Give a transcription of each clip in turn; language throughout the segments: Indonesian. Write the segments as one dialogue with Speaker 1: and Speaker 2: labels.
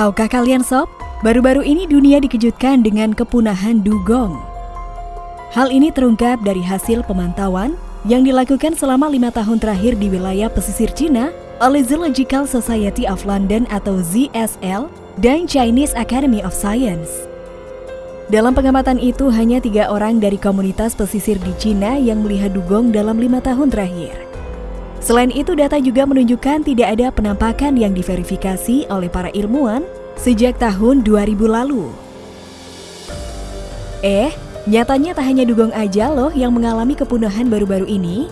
Speaker 1: Tahukah kalian sob, baru-baru ini dunia dikejutkan dengan kepunahan dugong. Hal ini terungkap dari hasil pemantauan yang dilakukan selama lima tahun terakhir di wilayah pesisir Cina oleh Zoological Society of London atau ZSL dan Chinese Academy of Science. Dalam pengamatan itu, hanya tiga orang dari komunitas pesisir di Cina yang melihat dugong dalam lima tahun terakhir. Selain itu, data juga menunjukkan tidak ada penampakan yang diverifikasi oleh para ilmuwan sejak tahun 2000 lalu. Eh, nyatanya tak hanya dugong aja loh yang mengalami kepunahan baru-baru ini.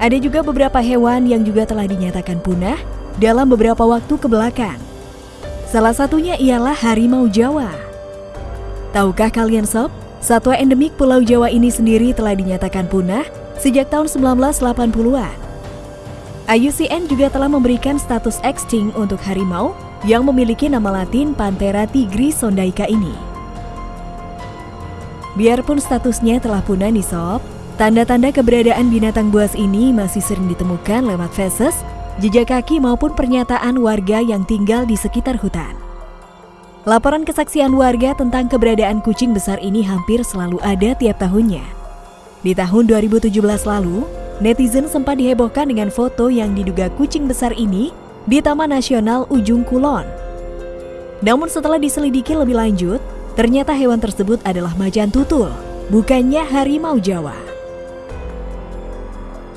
Speaker 1: Ada juga beberapa hewan yang juga telah dinyatakan punah dalam beberapa waktu ke belakang. Salah satunya ialah harimau Jawa. Tahukah kalian sob, satwa endemik Pulau Jawa ini sendiri telah dinyatakan punah sejak tahun 1980-an. IUCN juga telah memberikan status extinct untuk harimau yang memiliki nama latin Panthera tigris sondaica ini. Biarpun statusnya telah punah nih sob, tanda-tanda keberadaan binatang buas ini masih sering ditemukan lewat feses, jejak kaki maupun pernyataan warga yang tinggal di sekitar hutan. Laporan kesaksian warga tentang keberadaan kucing besar ini hampir selalu ada tiap tahunnya. Di tahun 2017 lalu, netizen sempat dihebohkan dengan foto yang diduga kucing besar ini di Taman Nasional Ujung Kulon. Namun setelah diselidiki lebih lanjut, ternyata hewan tersebut adalah macan tutul, bukannya harimau Jawa.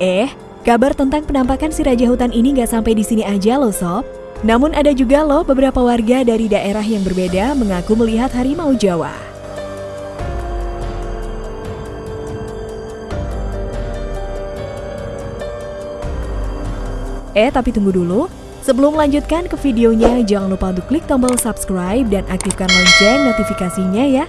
Speaker 1: Eh, kabar tentang penampakan si raja hutan ini gak sampai di sini aja loh sob. Namun ada juga loh beberapa warga dari daerah yang berbeda mengaku melihat harimau Jawa. Eh tapi tunggu dulu, sebelum melanjutkan ke videonya jangan lupa untuk klik tombol subscribe dan aktifkan lonceng notifikasinya ya.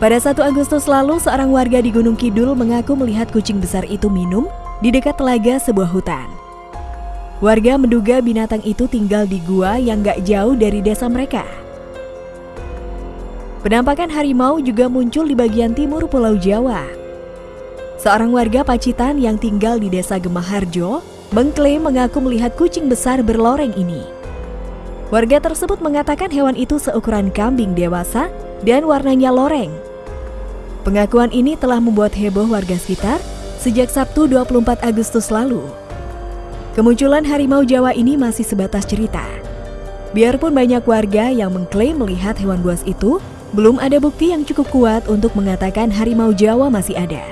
Speaker 1: Pada 1 Agustus lalu, seorang warga di Gunung Kidul mengaku melihat kucing besar itu minum di dekat telaga sebuah hutan. Warga menduga binatang itu tinggal di gua yang gak jauh dari desa mereka. Penampakan harimau juga muncul di bagian timur Pulau Jawa. Seorang warga Pacitan yang tinggal di desa Gemaharjo mengklaim mengaku melihat kucing besar berloreng ini. Warga tersebut mengatakan hewan itu seukuran kambing dewasa dan warnanya loreng Pengakuan ini telah membuat heboh warga sekitar sejak Sabtu 24 Agustus lalu. Kemunculan harimau Jawa ini masih sebatas cerita. Biarpun banyak warga yang mengklaim melihat hewan buas itu, belum ada bukti yang cukup kuat untuk mengatakan harimau Jawa masih ada.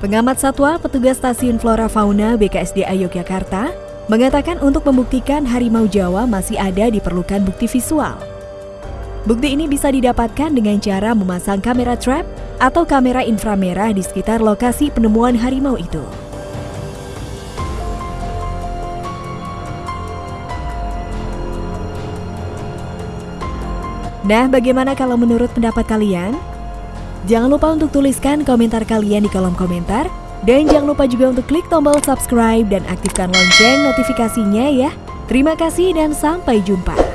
Speaker 1: Pengamat satwa petugas stasiun Flora Fauna BKSDA Yogyakarta mengatakan untuk membuktikan harimau Jawa masih ada diperlukan bukti visual. Bukti ini bisa didapatkan dengan cara memasang kamera trap atau kamera inframerah di sekitar lokasi penemuan harimau itu. Nah, bagaimana kalau menurut pendapat kalian? Jangan lupa untuk tuliskan komentar kalian di kolom komentar. Dan jangan lupa juga untuk klik tombol subscribe dan aktifkan lonceng notifikasinya ya. Terima kasih dan sampai jumpa.